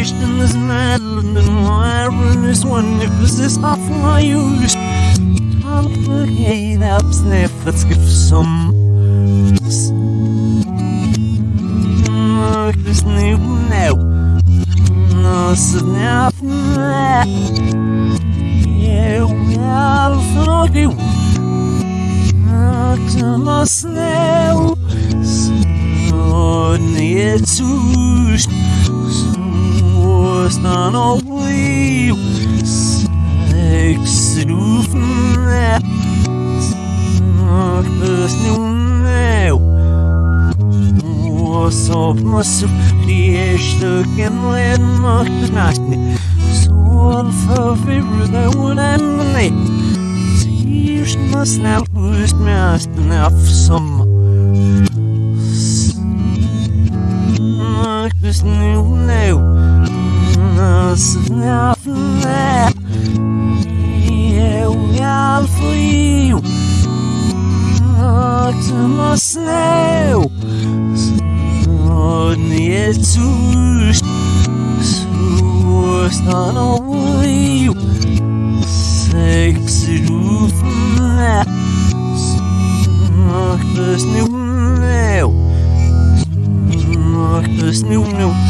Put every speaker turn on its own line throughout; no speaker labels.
In this metal and iron is one if this is off my use forget up sniff let's give some. Oh, this new now. Oh, no snap Yeah, I'll fuck you To my snail it's stan og liv Sex rufne Snakkes nu neu Og sovna så Riestykken len maktes naskne Sol förvirrade och lämne Sirsna snällt bust Eu Mas meu aflei, eu me aflio. Te mostrei, onde é tu? Está no olho, sei que se duvida. Mas não, não, mas não, não.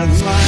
I'm mind.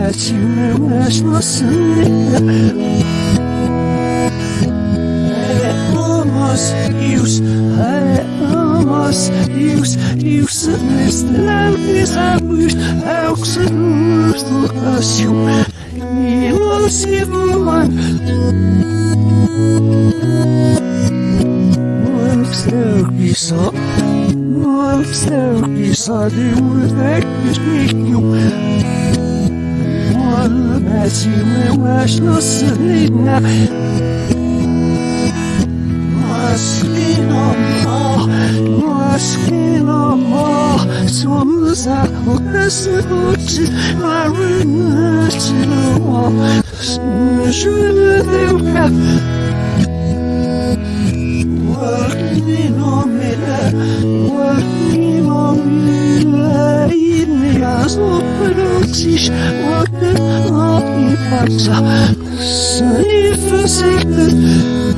Mas
você Almost use Almost use Use this
love is a wish Auxilus to us you Me was everyone Wolf's therapy saw Wolf's therapy saw The wood that is
making you Wolfstörkisa, det urdeiknis mikju. Valmätsimme mäsnassenne. Maskinama, maskinama, somsa ukasuchi, marunachilama, snushuleduka. Wakninomile, waknapipatsa, snifusiktet,
Yes!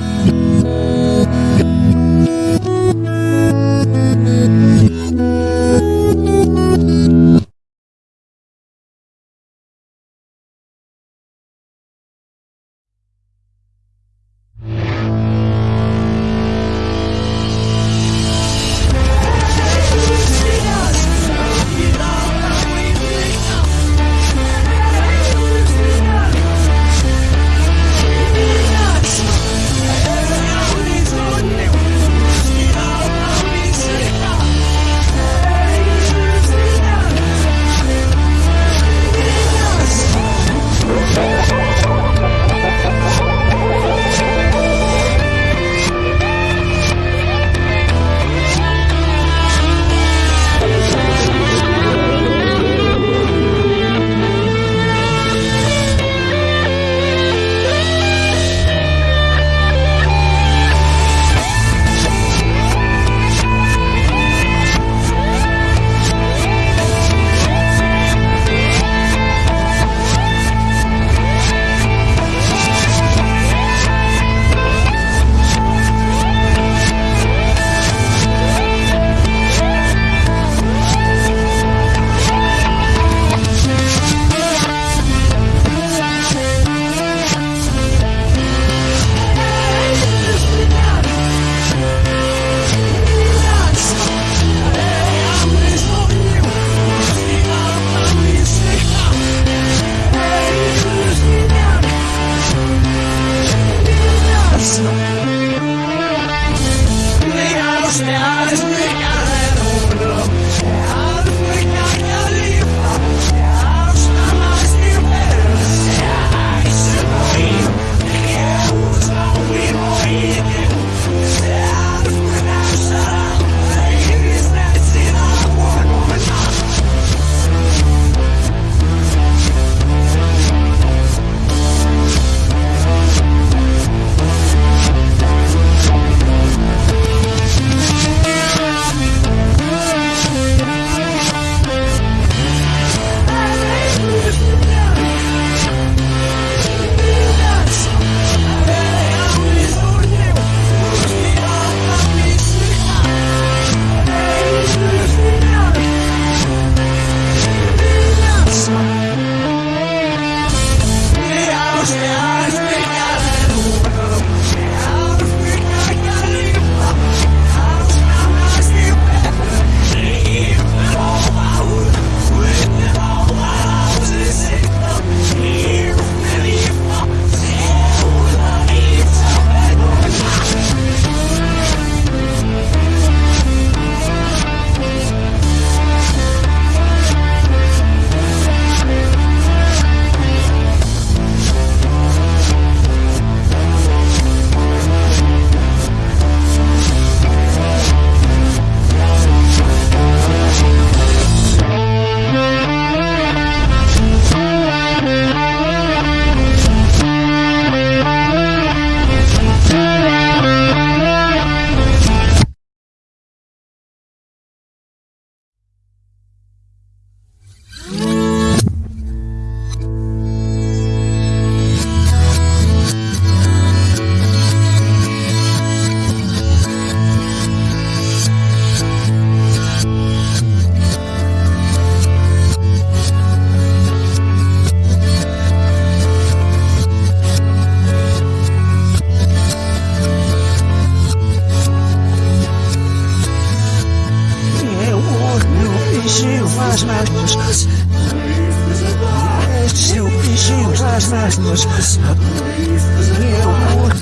mãos.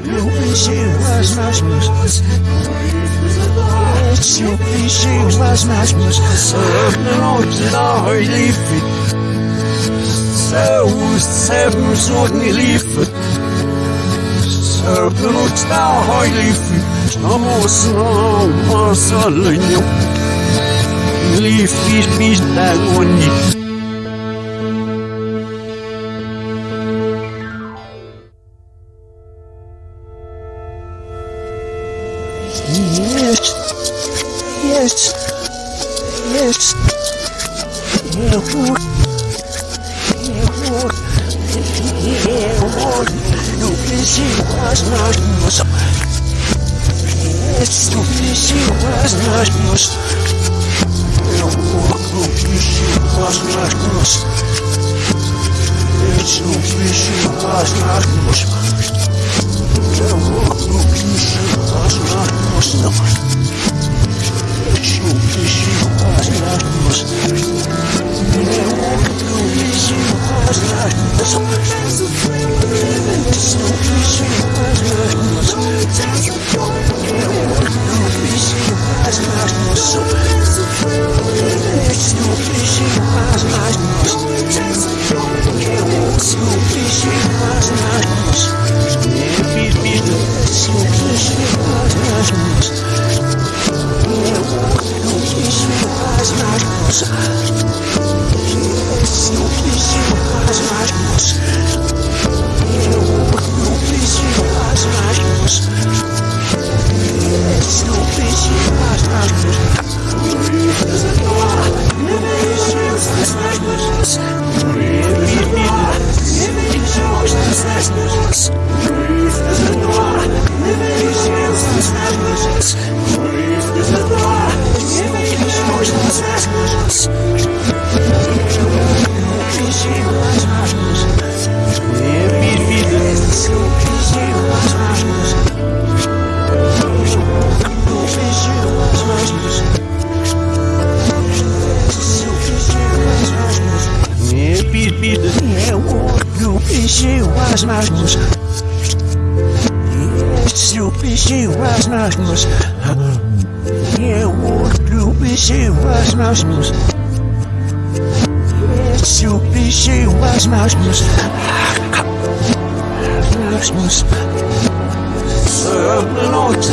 Eu beijei as
minhas mãos. Eu beijei as minhas mãos. Não te dá relief. Seus servos o relief. Serpnut na hajlifi, Namosna masalinyo, Lifi mi dagoni,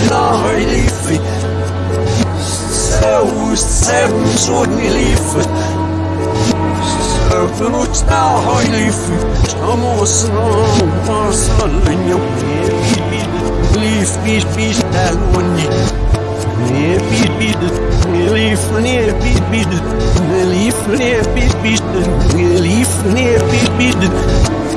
Öppna har i livet Så seven sån i livet Öppna har i livet Som oss har så länge Liv, vis, vis, där går ni Ner, vis, vis, liv, ner, vis, vis Liv, ner, vis, vis Liv, ner, vis, vis
Jetzt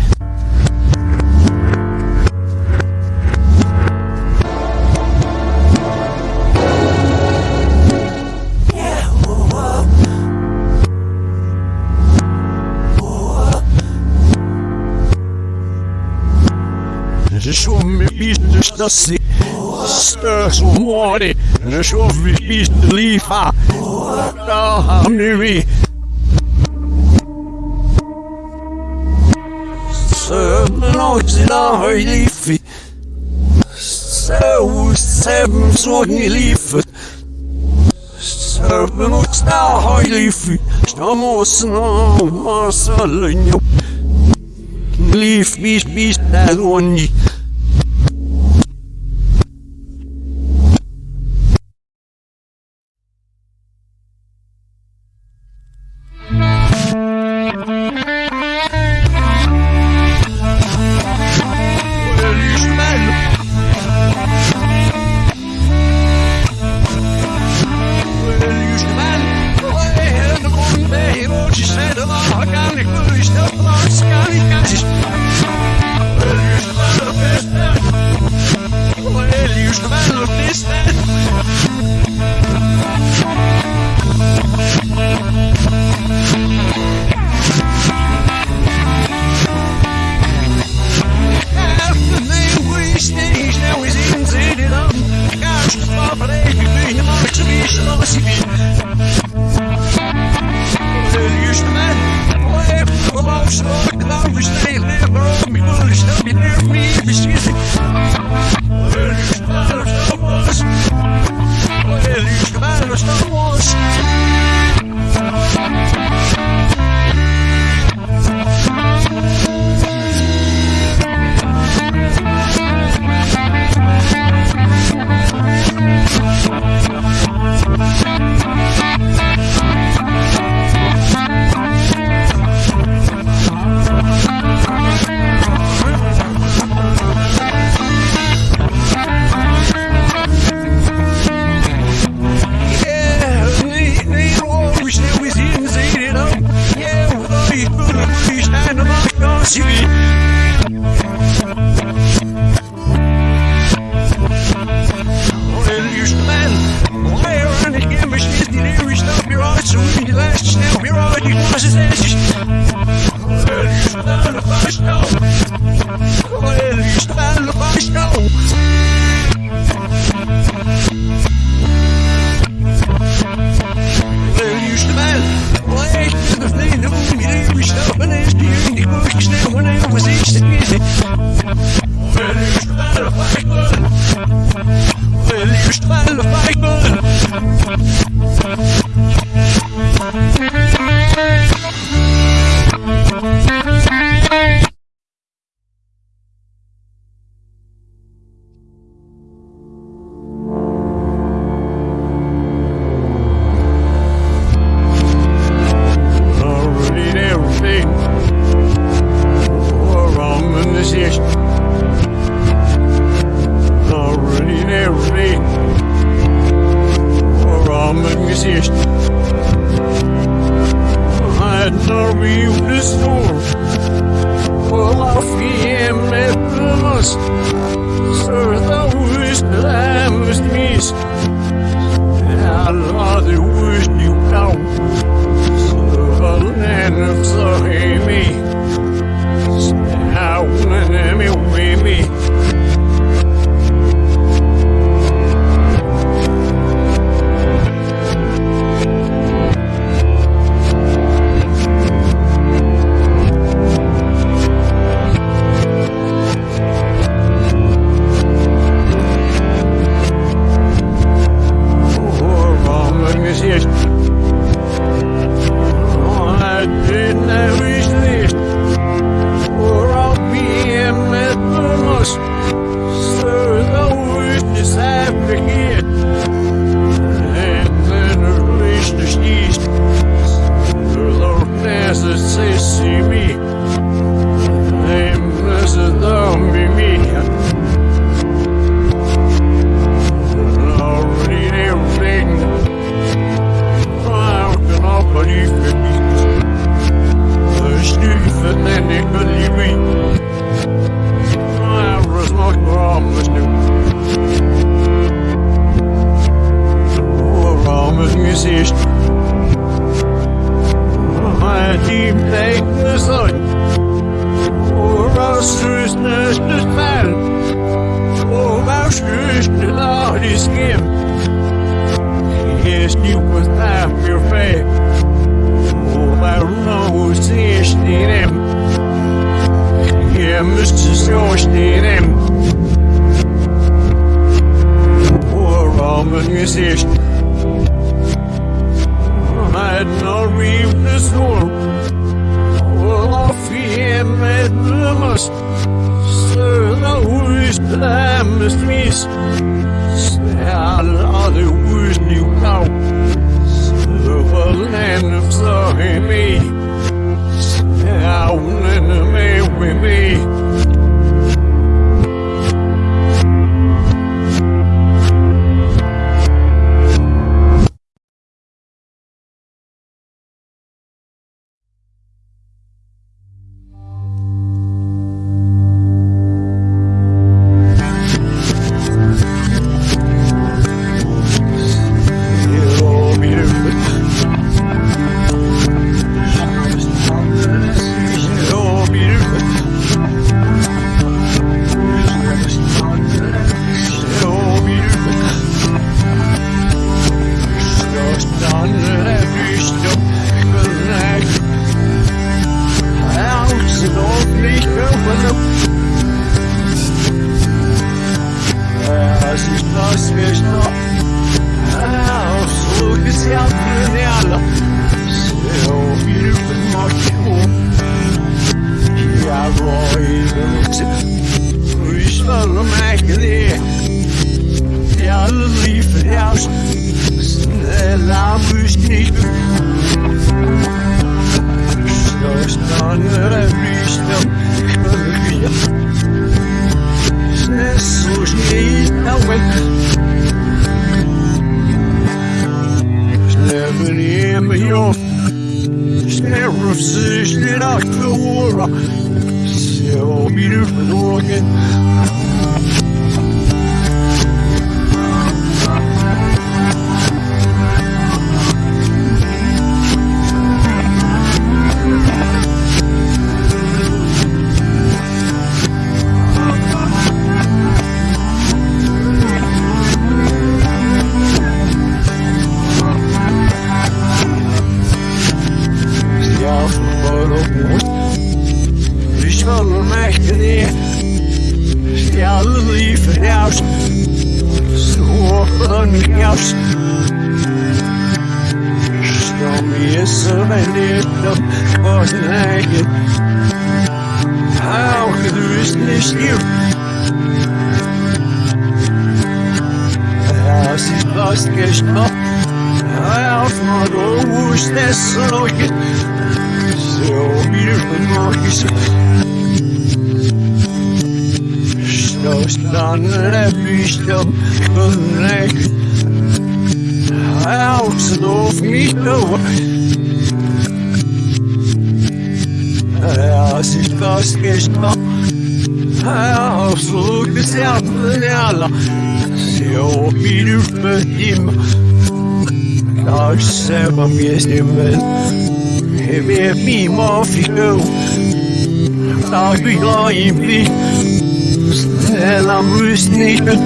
biste si Støs og måri Som vi biste lifa Da hamner vi Søvn og sida høylifi Søv Søvn sånn i livet Søvn og sida høylifi Stamåsen og masallen jo Liv, bis, bis, das und When I was a must stane pištom connect Out of me Es ist fast gestoppt Absolut alla Så viel für ihm Tak selber mir stimmen heller Wüstenhimmel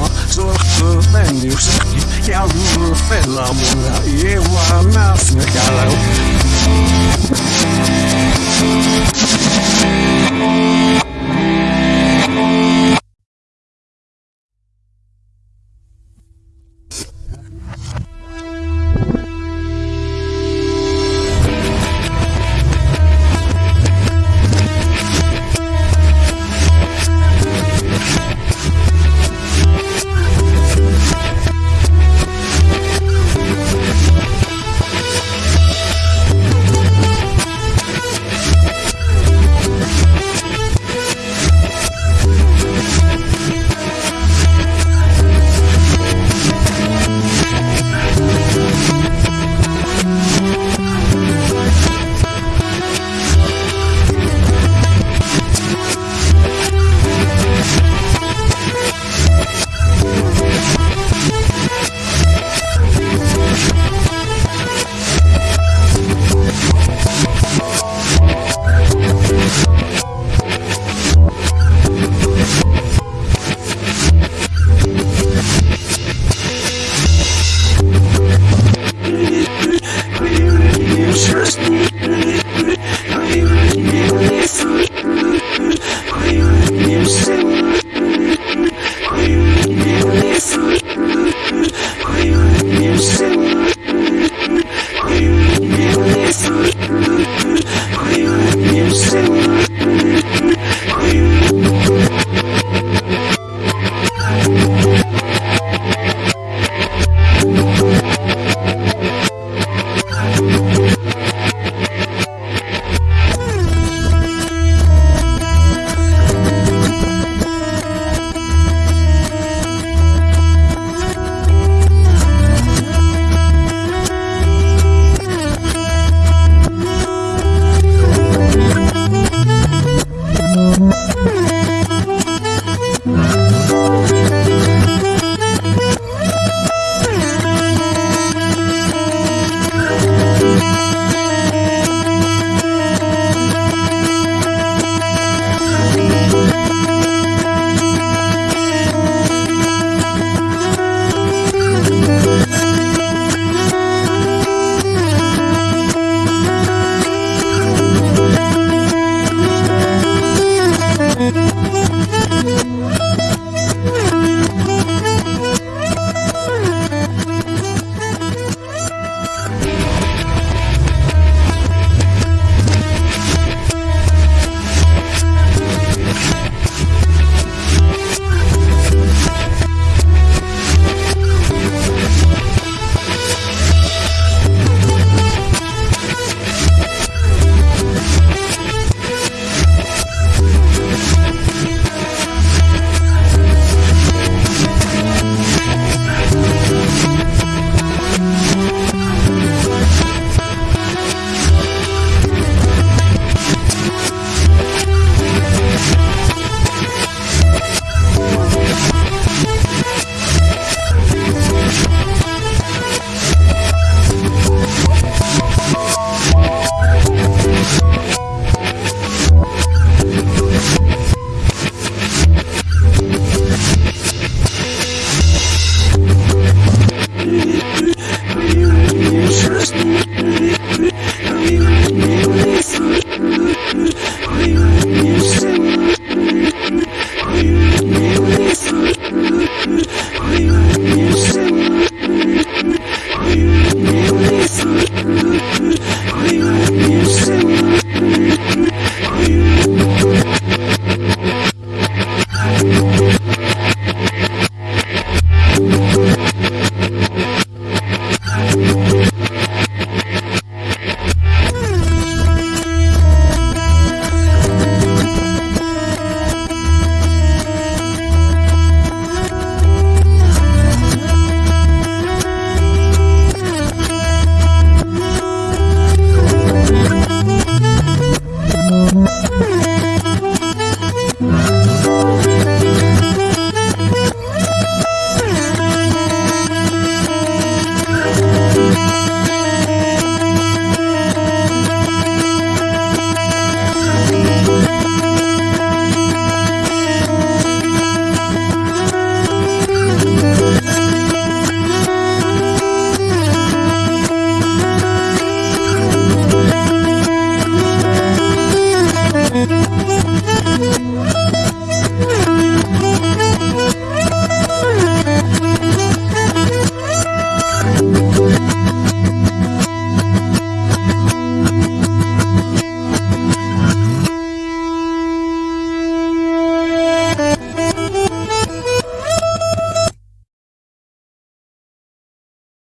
fiku Tak bila im plik Stella müsst nicht
Thank you.